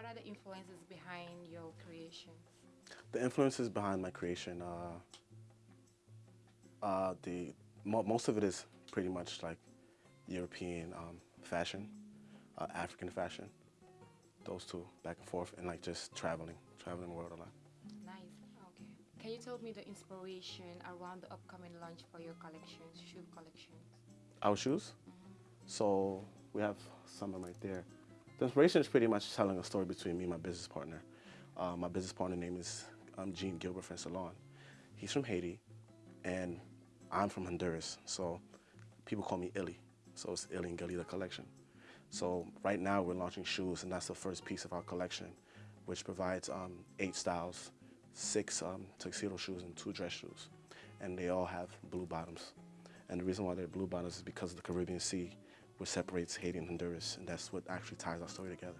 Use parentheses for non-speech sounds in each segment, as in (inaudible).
What are the influences behind your creations? The influences behind my creation, uh, uh, the mo most of it is pretty much like European um, fashion, uh, African fashion, those two back and forth, and like just traveling, traveling the world a lot. Nice. Okay. Can you tell me the inspiration around the upcoming launch for your collections, shoe collections? Our shoes. So we have some of them right there. The inspiration is pretty much telling a story between me and my business partner. Uh, my business partner name is um, Gene Gilbert from Salon. He's from Haiti, and I'm from Honduras. So people call me Illy. So it's Illy and Galita collection. So right now we're launching shoes, and that's the first piece of our collection, which provides um, eight styles, six um, tuxedo shoes and two dress shoes. And they all have blue bottoms. And the reason why they're blue bottoms is because of the Caribbean Sea, which separates Haiti and Honduras, and that's what actually ties our story together.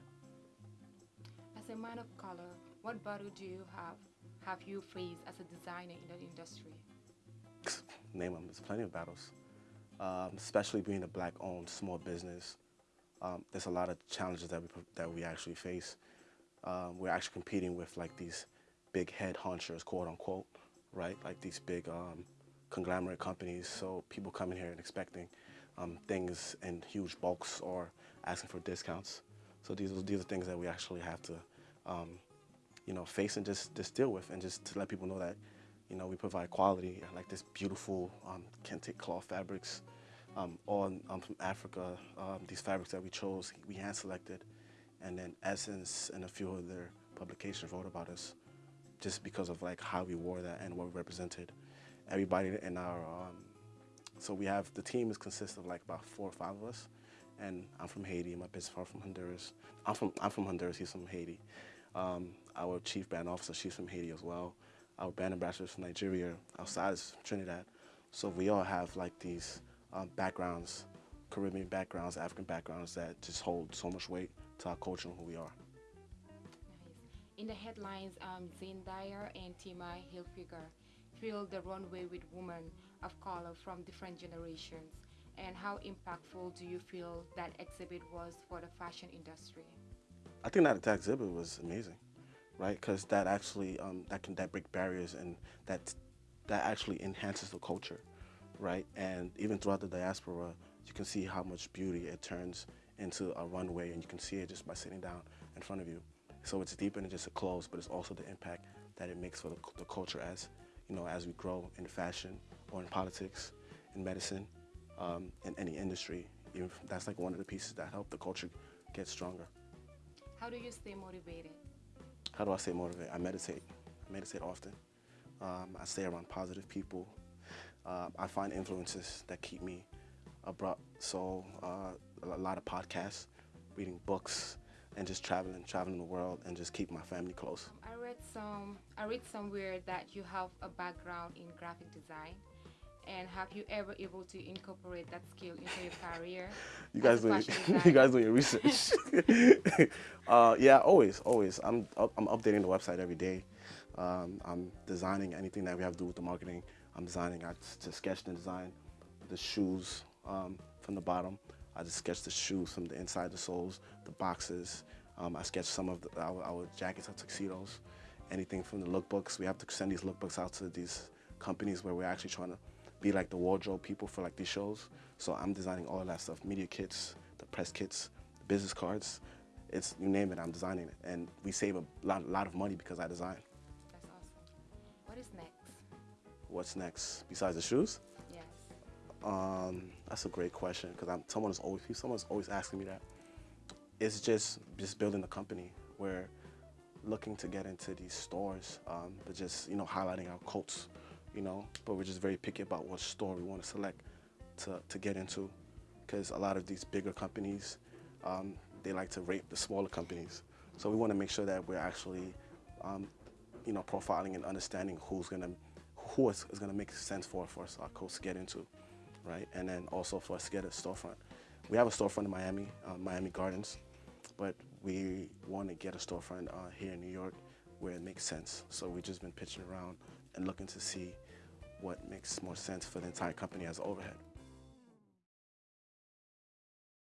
As a man of color, what battle do you have have you faced as a designer in the industry? (laughs) Name them. There's plenty of battles, um, especially being a black-owned small business. Um, there's a lot of challenges that we that we actually face. Um, we're actually competing with like these big head hunchers, quote unquote, right? Like these big um, conglomerate companies. So people coming here and expecting um, things in huge bulks or asking for discounts. So these are, these are things that we actually have to, um, you know, face and just, just deal with and just to let people know that, you know, we provide quality, like this beautiful um, kente cloth fabrics, um, all um, from Africa. Um, these fabrics that we chose, we hand selected, and then Essence and a few other publications wrote about us just because of like how we wore that and what we represented. Everybody in our, um, so we have, the team is consists of like about four or five of us, and I'm from Haiti, my business partner from Honduras. I'm from, I'm from Honduras, he's from Haiti. Um, our chief band officer, she's from Haiti as well. Our band ambassador is from Nigeria, outside is Trinidad. So we all have like these um, backgrounds, Caribbean backgrounds, African backgrounds that just hold so much weight to our culture and who we are. Nice. In the headlines, um, Zendaya and Tommy Hilfiger fill the runway with women of color from different generations. And how impactful do you feel that exhibit was for the fashion industry? I think that, that exhibit was amazing, right? Because that actually um, that can that break barriers and that that actually enhances the culture, right? And even throughout the diaspora, you can see how much beauty it turns into a runway, and you can see it just by sitting down in front of you. So it's deeper than just a clothes, but it's also the impact that it makes for the, the culture as you know as we grow in fashion or in politics, in medicine, um, in any industry. Even that's like one of the pieces that help the culture get stronger. How do you stay motivated? How do I stay motivated? I meditate. I meditate often. Um, I stay around positive people. Uh, I find influences that keep me abrupt. So uh, a lot of podcasts, reading books, and just traveling, traveling the world, and just keep my family close. I read some. I read somewhere that you have a background in graphic design. And have you ever able to incorporate that skill into your career? (laughs) you guys doing (laughs) you guys doing your research. (laughs) uh, yeah, always, always. I'm I'm updating the website every day. Um, I'm designing anything that we have to do with the marketing. I'm designing. I just sketched and designed the shoes um, from the bottom. I just sketched the shoes from the inside, the soles, the boxes. Um, I sketched some of the, our, our jackets, our tuxedos, anything from the lookbooks. We have to send these lookbooks out to these companies where we're actually trying to be like the wardrobe people for like these shows. So I'm designing all of that stuff, media kits, the press kits, the business cards. It's, you name it, I'm designing it. And we save a lot, lot of money because I design. That's awesome. What is next? What's next besides the shoes? Yes. Um, that's a great question because I'm someone's always someone's always asking me that. It's just just building a company We're looking to get into these stores, um, but just you know highlighting our coats, you know. But we're just very picky about what store we want to select to to get into, because a lot of these bigger companies, um, they like to rape the smaller companies. So we want to make sure that we're actually, um, you know, profiling and understanding who's gonna who is, is gonna make sense for for us, our coats to get into, right? And then also for us to get a storefront. We have a storefront in Miami, uh, Miami Gardens but we want to get a storefront uh, here in New York where it makes sense. So we've just been pitching around and looking to see what makes more sense for the entire company as overhead.